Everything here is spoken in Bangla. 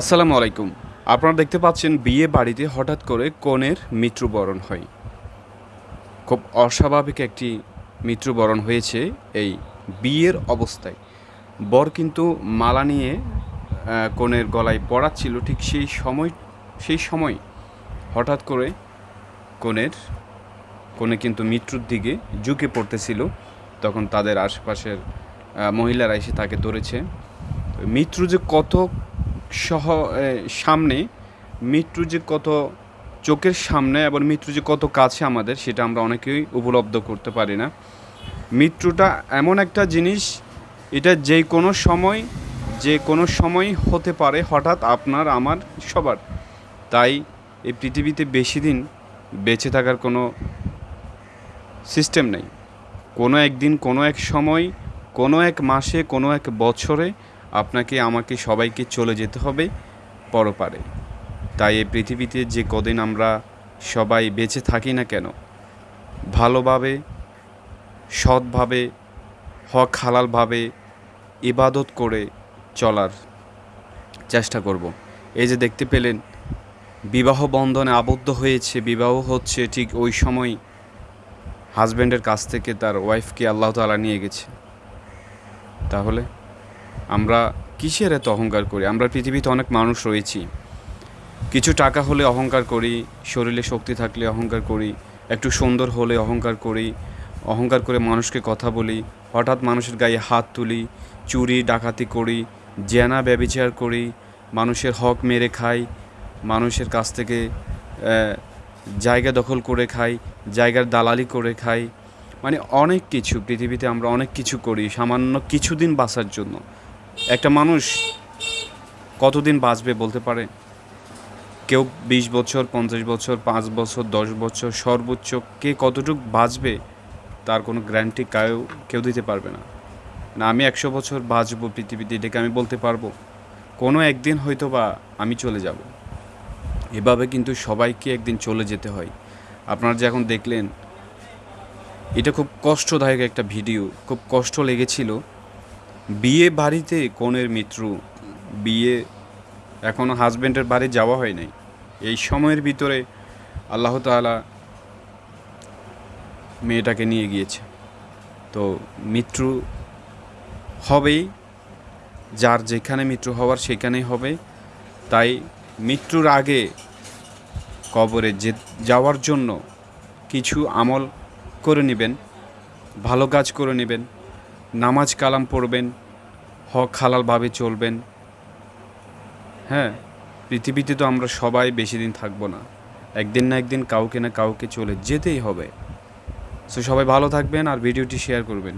আসসালামু আলাইকুম। আপনারা দেখতে পাচ্ছেন বিয়ে বাড়িতে হঠাৎ করে কনের মৃত্যুবরণ হয়। খুব অস্বাভাবিক একটি মৃত্যুবরণ হয়েছে এই বিয়ের অবস্থায়। বর কিন্তু মালা নিয়ে কনের গলায় পড়াচ্ছিল ঠিক সেই সময় সেই সময় হঠাৎ করে কনের, কনে কিন্তু মৃত্যুর দিকে ঝুঁকে পড়তেছিল। তখন তাদের আশেপাশের মহিলারা এসে তাকে ধরেছে। মৃত্যু যে কত সহ সামনে, মৃত্যু যে কত চোখের সামনে এবং মৃত্যু যে কত কাছে আমাদের, সেটা আমরা অনেকেই উপলব্ধ করতে পারি না। মৃত্যুটা এমন একটা জিনিস, এটা যে কোনো সময়, যে কোনো সময় হতে পারে, হঠাৎ আপনার, আমার, সবার। তাই এই পৃথিবীতে বেশি দিন বেঁচে থাকার কোনো সিস্টেম নেই। কোনো একদিন, কোনো এক সময়, কোনো এক মাসে, কোনো এক বছরে আপনাকে, আমাকে, সবাইকে চলে যেতে হবে পরপারে। তাই এই পৃথিবীতে যে কদিন আমরা সবাই বেঁচে থাকি না কেন, ভালোভাবে, সৎভাবে হক হালালভাবে ইবাদত করে চলার চেষ্টা করব। এই যে দেখতে পেলেন, বিবাহ বন্ধনে আবদ্ধ হয়েছে, বিবাহ হচ্ছে ঠিক ওই সময় হাজব্যান্ডের কাছ থেকে তার ওয়াইফকে আল্লাহ তাআলা নিয়ে গেছে। তাহলে আমরা কিসের এত অহংকার করি? আমরা পৃথিবীতে অনেক মানুষ রয়েছি। কিছু টাকা হলে অহংকার করি, শরীরে শক্তি থাকলে অহংকার করি, একটু সুন্দর হলে অহংকার করি, অহংকার করে মানুষকে কথা বলি, হঠাৎ মানুষের গায়ে হাত তুলি, চুরি, ডাকাতি করি, জেনা, ব্যবিচার করি, মানুষের হক মেরে খাই, মানুষের কাছ থেকে জায়গা দখল করে খাই, জায়গার দালালি করে খাই। মানে অনেক কিছু, পৃথিবীতে আমরা অনেক কিছু করি, সামান্য কিছুদিন বাঁচার জন্য। একটা মানুষ কতদিন বাঁচবে বলতে পারে? কেউ বিশ বছর, পঞ্চাশ বছর, পাঁচ বছর, দশ বছর, সর্বোচ্চ কে কতটুকু বাঁচবে তার কোনো গ্যারান্টি কেউ কেউ দিতে পারবে না। না, আমি একশো বছর বাঁচবো পৃথিবীতে, এটাকে আমি বলতে পারব। কোনো একদিন হয়তো বা আমি চলে যাব। এভাবে কিন্তু সবাইকে একদিন চলে যেতে হয়। আপনারা যে এখন দেখলেন, এটা খুব কষ্টদায়ক একটা ভিডিও, খুব কষ্ট লেগেছিল। বিয়ে বাড়িতে কনের মৃত্যু বিয়ে এখনও হাজব্যান্ডের বাড়ি যাওয়া হয় নাই। এই সময়ের ভিতরে আল্লাহ তাআলা মেয়েটাকে নিয়ে গিয়েছে। তো মৃত্যু হবেই, যার যেখানে মৃত্যু হওয়ার সেখানেই হবে। তাই মৃত্যুর আগে কবরে যে যাওয়ার জন্য কিছু আমল করে নেবেন, ভালো কাজ করে নেবেন। নামাজ কালাম পড়বেন, হক হালালভাবে চলবেন। হ্যাঁ পৃথিবীতে তো আমরা সবাই বেশি দিন থাকব না। একদিন না একদিন কাউকে না কাউকে চলে যেতেই হবে। সো সবাই ভালো থাকবেন আর ভিডিওটি শেয়ার করবেন।